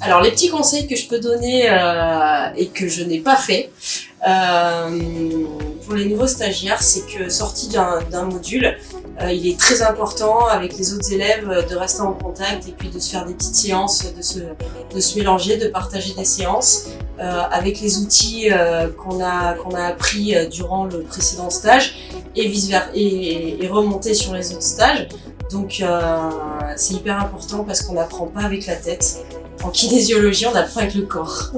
Alors les petits conseils que je peux donner euh, et que je n'ai pas fait euh, pour les nouveaux stagiaires, c'est que sorti d'un module, euh, il est très important avec les autres élèves de rester en contact et puis de se faire des petites séances, de se, mélanger, de partager des séances euh, avec les outils euh, qu'on a, qu'on a appris durant le précédent stage et, vice -versa, et remonter sur les autres stages. Donc c'est hyper important parce qu'on n'apprend pas avec la tête. En kinésiologie, on apprend avec le corps.